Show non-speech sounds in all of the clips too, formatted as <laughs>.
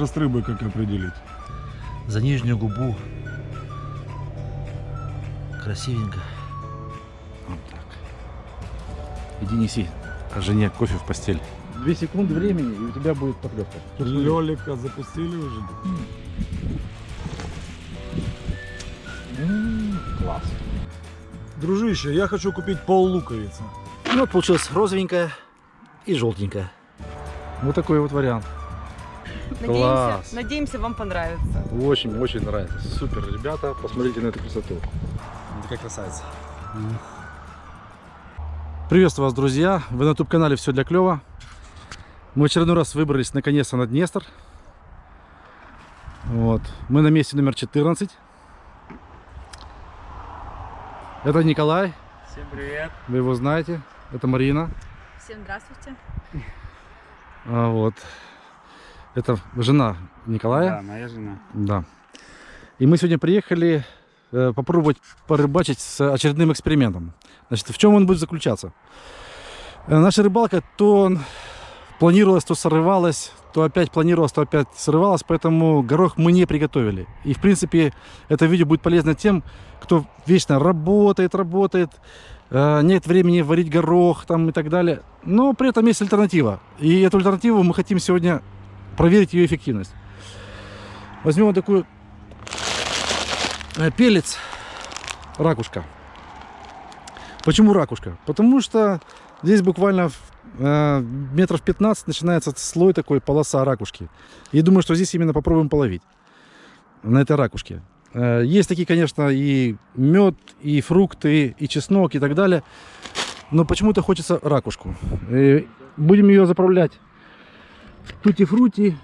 возраст рыбы как определить? За нижнюю губу. Красивенько. Вот так. Иди неси жене кофе в постель. Две секунды времени, и у тебя будет поклевка. Лелика запустили уже? класс. Дружище, я хочу купить пол луковицы. Ну вот получилось розовенькая и желтенькая. Вот такой вот вариант. Надеемся, Класс. надеемся, вам понравится. Очень-очень нравится. Супер, ребята, посмотрите на эту красоту. Такая красавица. Приветствую вас, друзья. Вы на YouTube-канале «Все для клёва». Мы в очередной раз выбрались наконец-то на Днестр. Вот. Мы на месте номер 14. Это Николай, Всем привет. вы его знаете. Это Марина. Всем здравствуйте. А, вот. Это жена Николая. Да, моя жена. Да. И мы сегодня приехали э, попробовать порыбачить с очередным экспериментом. Значит, в чем он будет заключаться? Э, наша рыбалка то планировалась, то срывалась, то опять планировалась, то опять срывалась, поэтому горох мы не приготовили. И, в принципе, это видео будет полезно тем, кто вечно работает, работает, э, нет времени варить горох там и так далее. Но при этом есть альтернатива. И эту альтернативу мы хотим сегодня проверить ее эффективность. Возьмем вот такую э, пелец ракушка. Почему ракушка? Потому что здесь буквально э, метров 15 начинается слой такой, полоса ракушки. И думаю, что здесь именно попробуем половить на этой ракушке. Э, есть такие, конечно, и мед, и фрукты, и чеснок, и так далее. Но почему-то хочется ракушку. И будем ее заправлять тути-фрути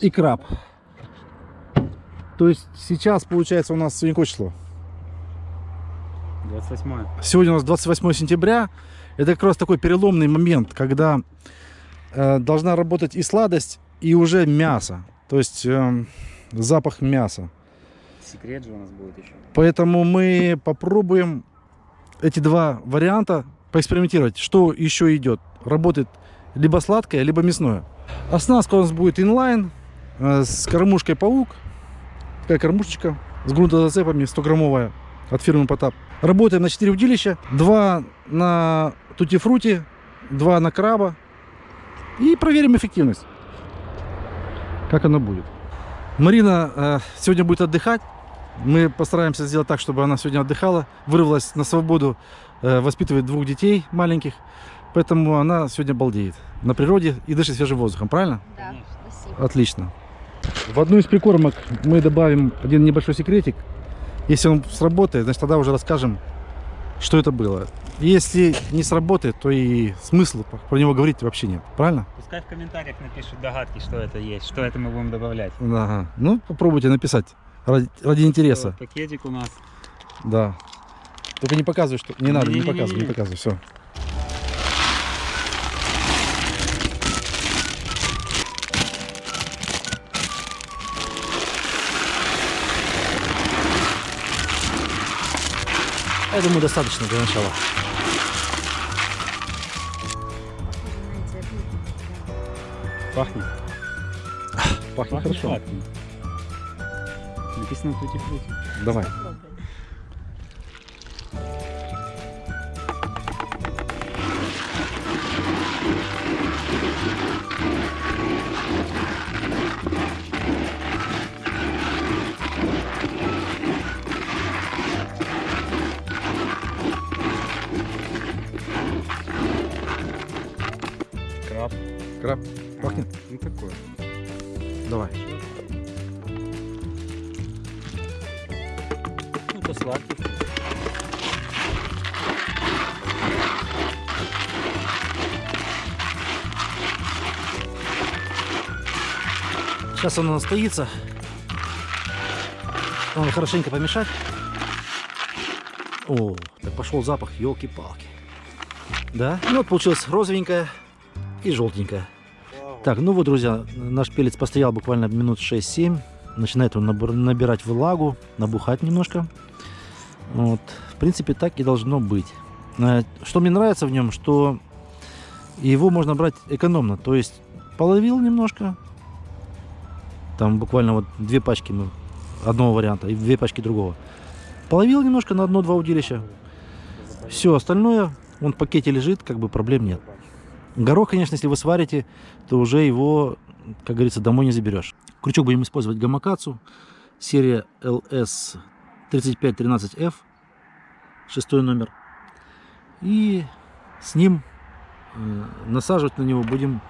и краб. То есть сейчас, получается, у нас сегодня какое число? 28 Сегодня у нас 28 сентября. Это как раз такой переломный момент, когда э, должна работать и сладость, и уже мясо. То есть эм, запах мяса. Секрет же у нас будет еще. Поэтому мы попробуем эти два варианта поэкспериментировать, что еще идет. Работает либо сладкое, либо мясное. Оснастка у нас будет инлайн э, с кормушкой паук. Такая кормушечка с грунтозацепами 100-граммовая от фирмы Потап. Работаем на 4 удилища. Два на тутифрути, два на краба. И проверим эффективность. Как она будет. Марина э, сегодня будет отдыхать. Мы постараемся сделать так, чтобы она сегодня отдыхала, вырвалась на свободу, э, воспитывает двух детей маленьких. Поэтому она сегодня балдеет на природе и дышит свежим воздухом, правильно? Да, спасибо. Отлично. В одну из прикормок мы добавим один небольшой секретик. Если он сработает, значит тогда уже расскажем, что это было. Если не сработает, то и смысла про него говорить вообще нет, правильно? Пускай в комментариях напишут догадки, что это есть, что это мы будем добавлять. Ага. Ну, попробуйте написать ради, ради интереса. Вот Пакетик у нас. Да. Только не показывай, что... Не надо, не Не-не-не-не-не. показывай, не показывай, все. Я думаю, достаточно для начала. Пахнет. Пахнет хорошо. сладким. Написано тути фрути. Давай. Это сладкий. Сейчас оно настоится. Надо хорошенько помешать. О, так пошел запах, елки-палки. Да? Ну вот получилось розовенькая и желтенькая. Так, ну вот, друзья, наш пелец постоял буквально минут 6-7. Начинает он набирать влагу, набухать немножко. Вот. В принципе, так и должно быть. Э, Что мне нравится в нем, что его можно брать экономно. То есть половил немножко, Там буквально вот две пачки мы одного варианта и две пачки другого. Половил немножко на одно-два удилища. Все остальное, он в пакете лежит, как бы проблем нет. Горох, конечно, если вы сварите, то уже его, как говорится, домой не заберешь. Крючок будем использовать гамакацу. Серия LS 3513F. Шестой номер. И с ним э, насаживать на него будем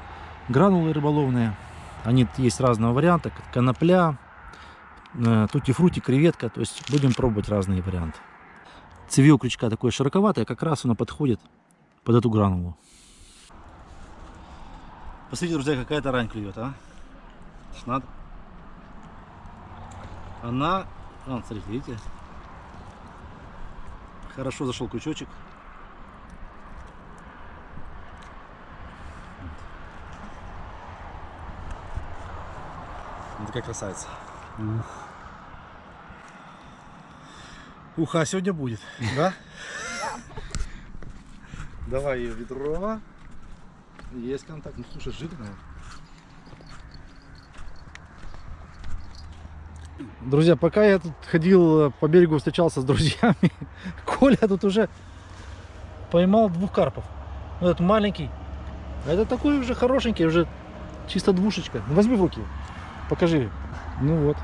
гранулы рыболовные. Они есть разного варианта. как Конопля, э, тути-фрути, креветка. То есть будем пробовать разные варианты. Цевье крючка такое широковатое, как раз оно подходит под эту гранулу. Посмотрите, друзья, какая тарань клюет, а? Надо. Она... Вон, смотрите, видите? Хорошо зашел крючочек. Вот такая красавица. Уха сегодня будет, да? Давай ее ведро. Есть контакт. Ну слушай, жирная. Друзья, пока я тут ходил по берегу, встречался с друзьями, <laughs> Коля тут уже поймал двух карпов. Этот маленький. А это такой уже хорошенький, уже чисто двушечка. Ну, возьми в руки, покажи. Ну вот.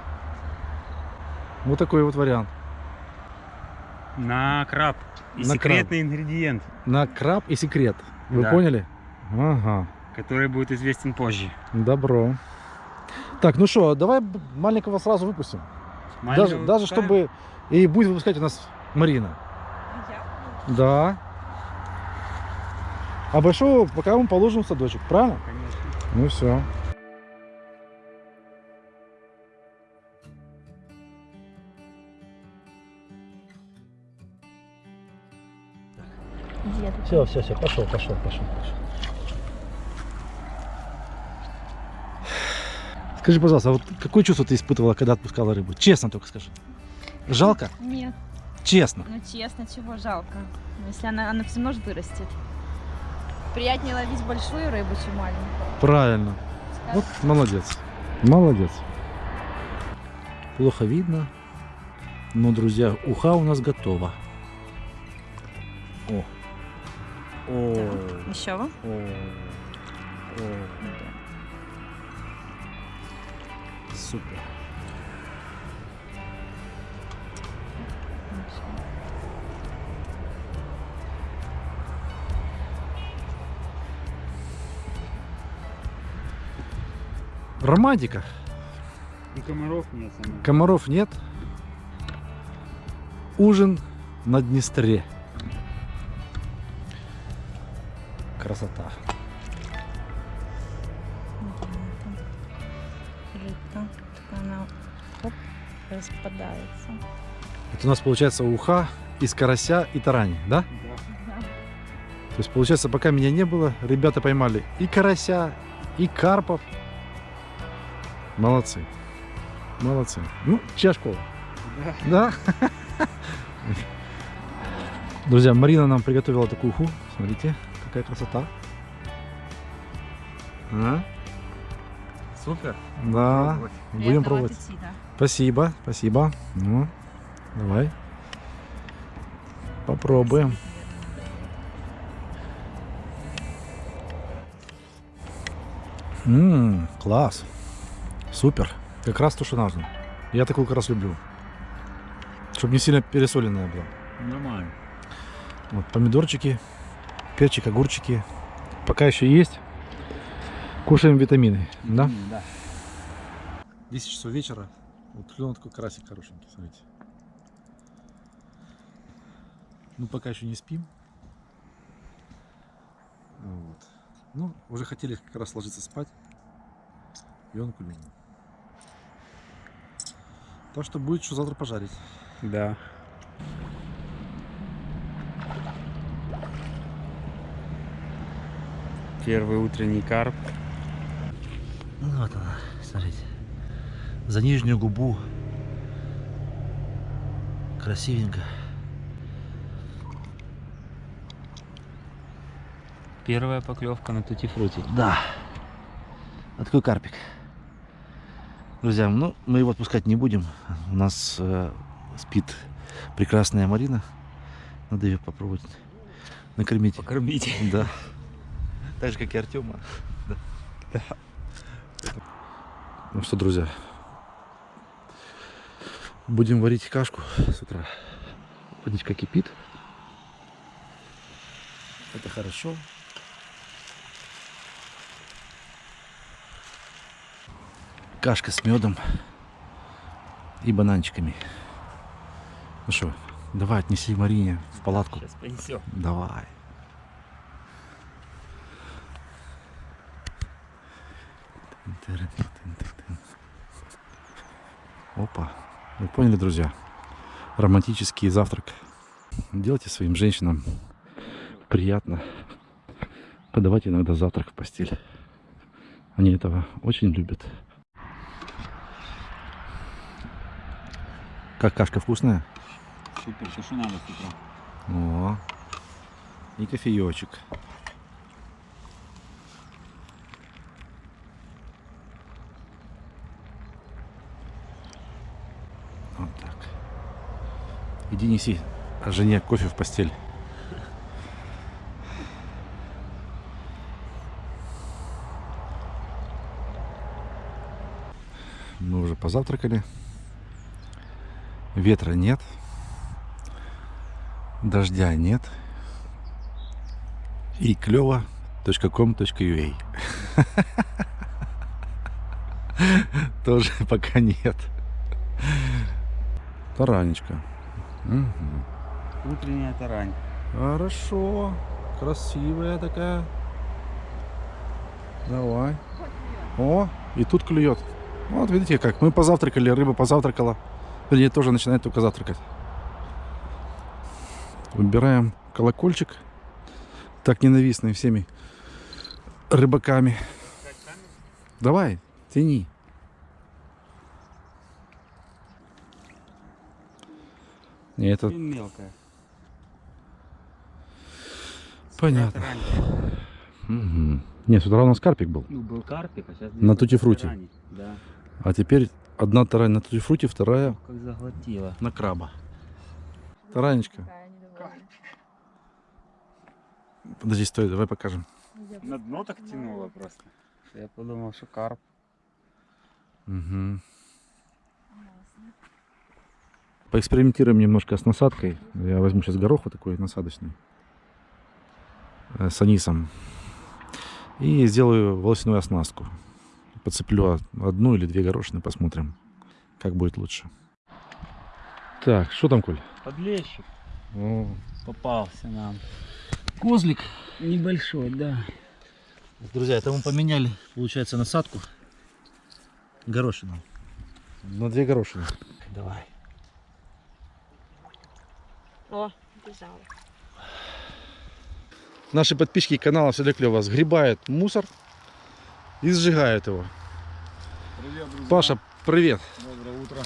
Вот такой вот вариант. На краб. И На секретный ингредиент, На краб и секрет. Вы Да. поняли? Ага. который будет известен позже. Добро. Так, ну что, давай маленького сразу выпустим. Даже, Маленького даже выпускаем? чтобы и будет выпускать у нас Марина. Да. А большого пока мы положим в садочек, правильно? Конечно. Ну все. Все, все, все, пошел, пошел, пошел, пошел. Скажи, пожалуйста, а вот какое чувство ты испытывала, когда отпускала рыбу? Честно только скажи. Жалко? Нет, Честно. ну честно, чего жалко. Если она, она все ж вырастет. Приятнее ловить большую рыбу, чем маленькую. Правильно. Вот молодец. Молодец. Плохо видно. Но, друзья, уха у нас готова. О. О. Еще вы? О. О. Супер. Романтика. И комаров нет. самое. Комаров нет. Ужин на Днестре. Красота. Распадается. Это у нас получается уха из карася и тарани, да? То есть получается, пока меня не было, ребята поймали и карася, и карпов. Молодцы. Молодцы. Ну, чья школа? Да. Друзья, Марина нам приготовила такую уху. Смотрите, какая красота. А? Супер. Да, будем Приятного пробовать. аппетита. Спасибо, спасибо. Ну, давай. Попробуем. Ммм, класс. Супер. Как раз то, что нужно. Я такую как раз люблю. Чтобы не сильно пересоленная была. Нормально. Вот, помидорчики, перчик, огурчики. Пока еще есть. Кушаем витамины. Да? М, Да. 10 часов вечера. Вот клюнул такой карасик хорошенький, смотрите. Ну, пока еще не спим. Вот. Ну, уже хотели как раз ложиться спать. И он клюнул. Так что будет что завтра пожарить. Да. Первый утренний карп. Ну вот она, смотрите. За нижнюю губу. Красивенько. Первая поклевка на тутифрути. Да. Вот такой карпик. Друзья, ну, мы его отпускать не будем. У нас э, спит прекрасная Марина. Надо ее попробовать накормить. Покормите. Да. <laughs> Так же, как и Артема. Да. Ну что, друзья, будем варить кашку с утра. Водичка кипит. Это хорошо. Кашка с медом и бананчиками. Ну что, давай отнеси Марине в палатку. Сейчас понесем. Давай. Опа. Вы поняли, друзья? Романтический завтрак. Делайте своим женщинам приятно подавать иногда завтрак в постель. Они этого очень любят. Как кашка вкусная? Супер, все, что надо с утра. О, и кофеечек. Вот так. Иди неси жене кофе в постель. Мы уже позавтракали. Ветра нет. Дождя нет. И клево.com.ua <laughs> Тоже пока нет. Таранечка. Мгм. Утренняя тарань. Хорошо. Красивая такая. Давай. О, и тут клюет. Вот видите как. Мы позавтракали, рыба позавтракала. Вернее, тоже начинает только завтракать. Выбираем колокольчик. Так ненавистный всеми рыбаками. Давай, тяни. Не, это мелкая. понятно. Тарань. Мгм. Не, с утра у нас карпик был. Ну, был карпик, а сейчас... На тутифруте. Да. А теперь одна тарань на тутифруте, вторая Ох, как заглотила. на краба. Таранечка. Подожди, стой, давай покажем. На дно так тянуло просто. Я подумал, что карп. Мгм. Поэкспериментируем немножко с насадкой. Я возьму сейчас горох вот такой насадочный. э, С анисом. И сделаю волосяную оснастку. Подцеплю одну или две горошины, посмотрим, как будет лучше. Так, что там, Коль? Подлещик О, попался нам. Козлик. Небольшой, да. Друзья, это мы поменяли, получается, насадку. Горошину. На две горошины. Давай. О, бежала. Наши подписчики канала Все для клёва сгребают мусор и сжигают его. Привет, друзья. Паша, привет. Доброе утро.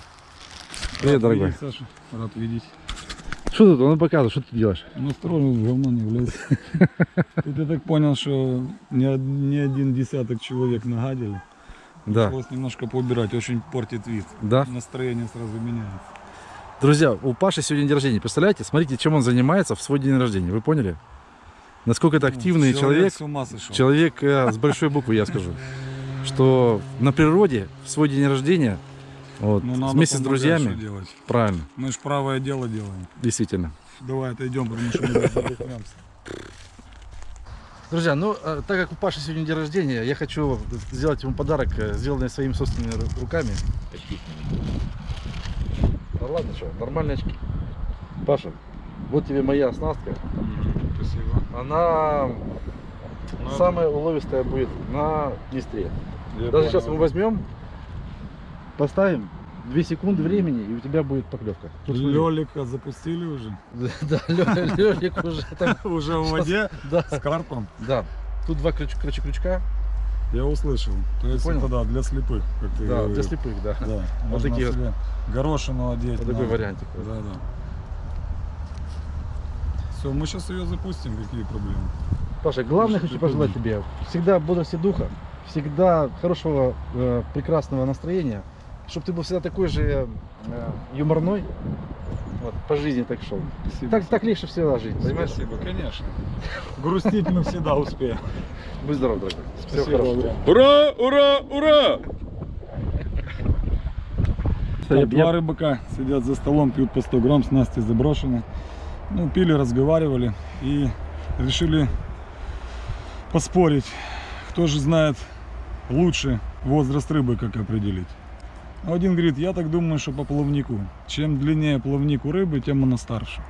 Привет, Рад дорогой. видеть, Саша. Рад видеть. Что тут? Он показывает, что ты делаешь? Настроил говно не влез. <laughs> Тут я так понял, что не один десяток человек нагадили. Да, Пришлось немножко поубирать, очень портит вид. да. Настроение сразу меняется. Друзья, у Паши сегодня день рождения. Представляете? Смотрите, чем он занимается в свой день рождения. Вы поняли? Насколько это активный человек. с ума сошел. Человек э, с большой буквы, я скажу. Что на природе в свой день рождения вот, Ну, вместе с друзьями. делать. Правильно, Мы ж правое дело делаем. действительно. Давай отойдем, потому что мы задохнемся. Друзья, ну, э, так как у Паши сегодня день рождения, я хочу сделать ему подарок, э, сделанный своими собственными ру- руками. Да ладно, что, нормальные очки. Паша, вот тебе моя оснастка. Спасибо. Она Ну, самая уловистая будет на Днестре. я Даже сейчас мы возьмем, поставим 2 секунды времени, и у тебя будет поклевка. Тут. Лёлика запустили уже? <laughs> Да, Лёлик уже там. <laughs> Уже в воде <laughs> Да, с карпом? да. Тут два крючка. Я услышал. То есть понял? это да, для слепых, как ты Да, говорил. для слепых, да. Да, Вот можно такие вот. себе горошину одеть. Вот такой вариантик. Да, да. Все, мы сейчас ее запустим, какие проблемы? Паша, главное Что хочу пожелать тебе всегда бодрости духа, всегда хорошего, э, прекрасного настроения чтобы ты был всегда такой же э, юморной. Вот, по жизни так шел. Спасибо. Так, так легче всегда жить? Спасибо, конечно. Грустить мы всегда успеем. Будь здоров, дорогой. Всего Спасибо. хорошего. Адриан. Ура, ура, ура! Так, Я- два рыбака сидят за столом, пьют по 100 грамм, снасти заброшены. Ну, пили, разговаривали и решили поспорить, кто же знает лучше возраст рыбы, как определить. А Один говорит, я так думаю, что по плавнику. Чем длиннее плавник у рыбы, тем она старше.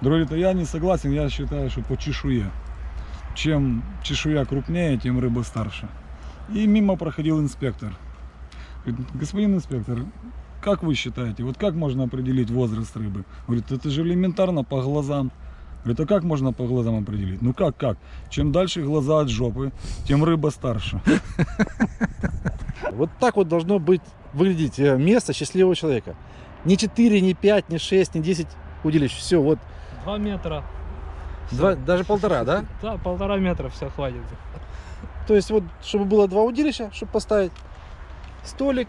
Другой говорит, а я не согласен, я считаю, что по чешуе. Чем чешуя крупнее, тем рыба старше. И мимо проходил инспектор. Говорит, господин инспектор, как вы считаете, вот как можно определить возраст рыбы? Говорит, это же элементарно по глазам. Говорит, а как можно по глазам определить? Ну как, как? Чем дальше глаза от жопы, тем рыба старше. Вот так вот должно быть выглядеть э, место счастливого человека. Не 4, не 5, не 6, не 10 удилищ. Все, вот. Два метра. Два, даже полтора, да? Да, полтора метра все хватит. То есть вот, чтобы было два удилища, чтобы поставить столик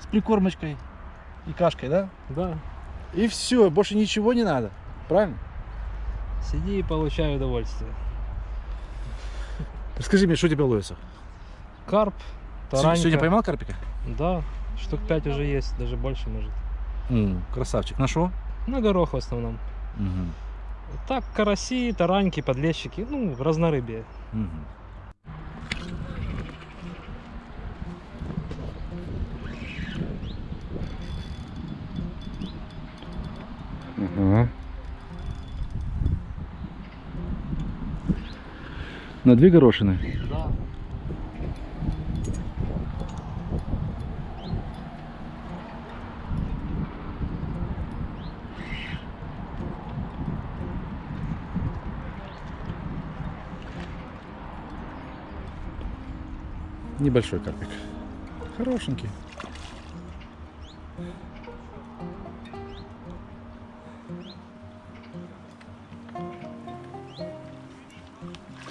с прикормочкой и кашкой, да? Да. И все, больше ничего не надо. Правильно? Сиди и получай удовольствие. Скажи мне, что тебе ловится? Карп, таранька. Сегодня поймал карпика? Да, штук пять уже есть, даже больше может. М, красавчик. На что? На горох в основном. Так, караси, тараньки, подлещики, ну, разнорыбие. Ага. На две горошины. Да. Небольшой карпик. Хорошенький.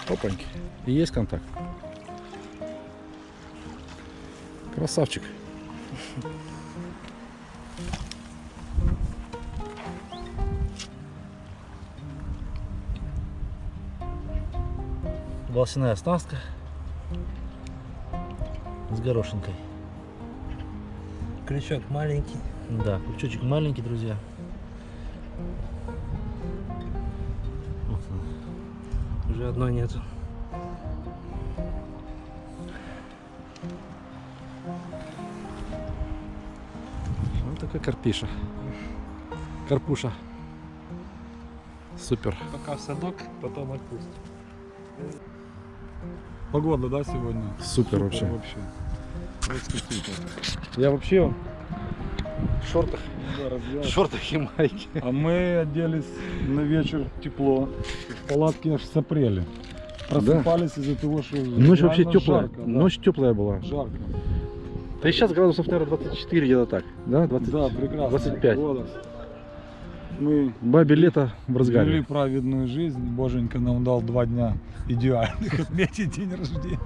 Опаньки. И есть контакт. Красавчик. Волосяная оснастка с горошинкой. Крючок маленький. Да, крючочек маленький, друзья. Вот. Уже одной нету. Вот такой карпиша. Карпуша. Супер. Пока в садок, потом отпустим. Погода, да, сегодня? Супер вообще. вообще. Просто супер. Я вообще в шортах, Да, в шортах и майке. А мы оделись на вечер тепло. В палатке аж сопрели. Просыпались из-за того, что Ночь вообще теплая. жарко, да. Ночь теплая была. Жарко. Да и сейчас градусов, наверное, 24 где-то так. Да, 20. Да, прекрасно. 25. Погода. Мы Бабе лето в вели разгаре. праведную жизнь. Боженька нам дал два дня идеальных <laughs> отметить день рождения.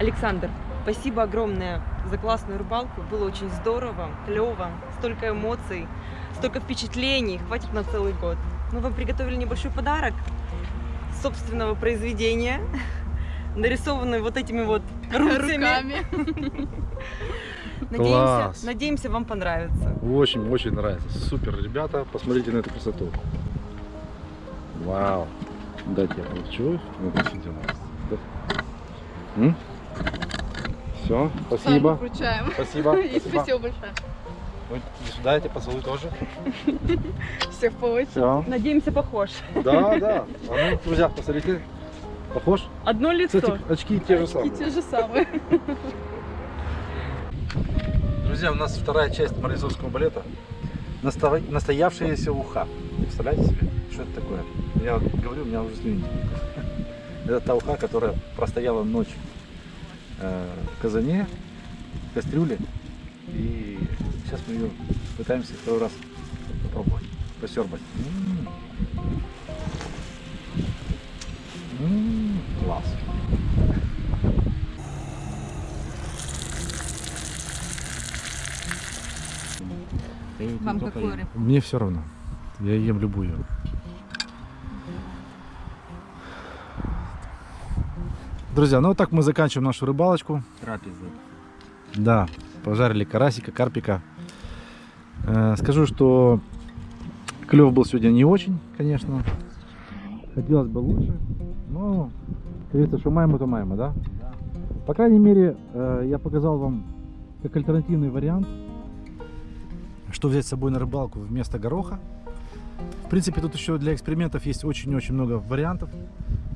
Александр, спасибо огромное за классную рыбалку. Было очень здорово, клево, столько эмоций, столько впечатлений. Хватит на целый год. Мы вам приготовили небольшой подарок собственного произведения, <laughs> нарисованный вот этими вот <laughs> руками. Надеемся, Класс. надеемся, вам понравится. Очень, очень нравится. Супер, ребята. Посмотрите на эту красоту. Вау. Дайте я получу. Все, спасибо. Вручаем. Спасибо. <laughs> И спасибо. спасибо большое. Сюда эти поцелуй тоже. <laughs> Всех по очереди. Все. Надеемся, похож. Да, да. А ну, друзья, посмотрите. Похож? Одно лицо. Кстати, очки те же И самые. те же самые. <laughs> Друзья, у нас вторая часть морозовского балета. Настоя- Настоявшаяся уха. Представляете себе, что это такое? Я говорю, у меня уже слюни. <laughs> Это та уха, которая простояла ночь э, в казане, в кастрюле. И сейчас мы ее пытаемся второй раз попробовать, посербать. М. М, Класс. Вам какую рыбу? Мне все равно. Я ем любую. Друзья, ну вот так мы заканчиваем нашу рыбалочку. Трапезы. Да, пожарили карасика, карпика. Э, скажу, что клев был сегодня не очень, конечно. Хотелось бы лучше. Но, говорится, что маемо, то маемо, да? По крайней мере, э, я показал вам как альтернативный вариант, что взять с собой на рыбалку вместо гороха. В принципе, тут еще для экспериментов есть очень-очень много вариантов.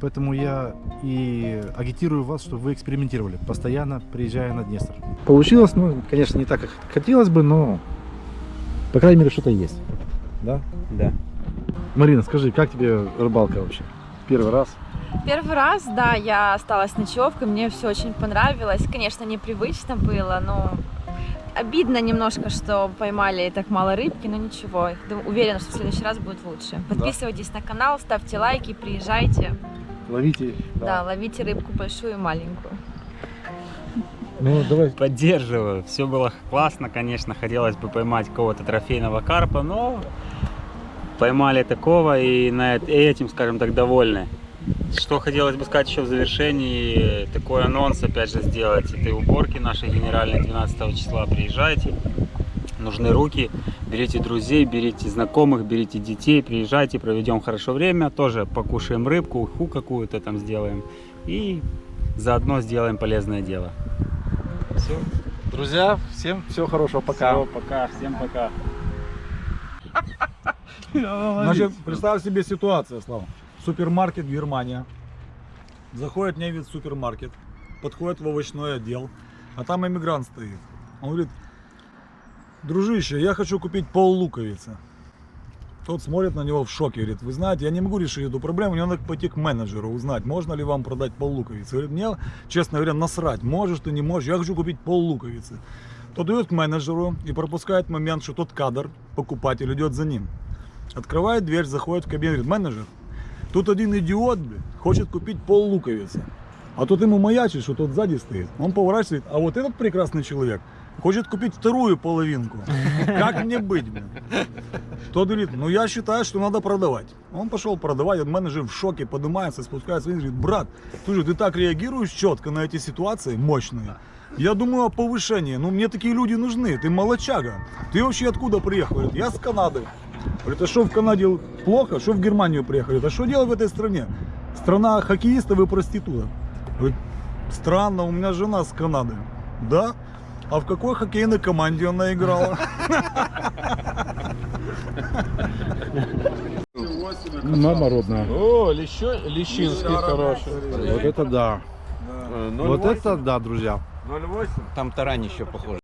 Поэтому я и агитирую вас, чтобы вы экспериментировали, постоянно приезжая на Днестр. Получилось, ну, конечно, не так, как хотелось бы, но, по крайней мере, что-то есть. Да? Да. Марина, скажи, как тебе рыбалка вообще? Первый раз? Первый раз, да, я осталась ночевкой, мне все очень понравилось. Конечно, непривычно было, но обидно немножко, что поймали так мало рыбки, но ничего. Уверена, что в следующий раз будет лучше. Подписывайтесь на канал, ставьте лайки, приезжайте. Ловите. Да, ловите рыбку большую и маленькую. Ну, давай. Поддерживаю. Все было классно, конечно. Хотелось бы поймать какого-то трофейного карпа, но поймали такого и на эт- этим, скажем так, довольны. Что хотелось бы сказать еще в завершении, такой анонс опять же сделать этой уборки нашей генеральной 12 числа. Приезжайте, нужны руки, берите друзей, берите знакомых, берите детей, приезжайте, проведем хорошо время, тоже покушаем рыбку, уху какую-то там сделаем и заодно сделаем полезное дело. Все, Друзья, всем всего хорошего, пока. Всё, пока, всем пока. Значит, представь себе ситуацию, Слава. Супермаркет Германия. Заходит невид в супермаркет, подходит в овощной отдел, а там иммигрант стоит. Он говорит, дружище, я хочу купить пол луковицы. Тот смотрит на него в шоке, говорит, вы знаете, я не могу решить эту проблему, мне надо пойти к менеджеру, узнать, можно ли вам продать пол луковицы. Говорит, мне, честно говоря, насрать, можешь ты, не можешь, я хочу купить пол луковицы. Тот идет к менеджеру и пропускает момент, что тот кадр, покупатель, идет за ним. Открывает дверь, заходит в кабинет, говорит, менеджер, тут один идиот, блин, хочет купить пол луковицы. А тут ему маячит, что тот сзади стоит. Он поворачивает, а вот этот прекрасный человек хочет купить вторую половинку. Как мне быть, блин? Тот говорит, ну я считаю, что надо продавать. Он пошел продавать, этот менеджер в шоке поднимается, спускается вниз, говорит, брат, слушай, ты так реагируешь четко на эти ситуации, мощные. Я думаю о повышении, ну мне такие люди нужны, ты молочага. Ты вообще откуда приехал? Я с Канады. Говорит, а что в Канаде плохо? Что в Германию приехали? А что делать в этой стране? Страна хоккеистов и проституток. Говорит, странно, у меня жена с Канады. Да? А в какой хоккейной команде она играла? Мама родная. О, лещо, лещинский хороший. Вот это да. Э, Вот это да, друзья. 0,8. Там тарань еще похоже.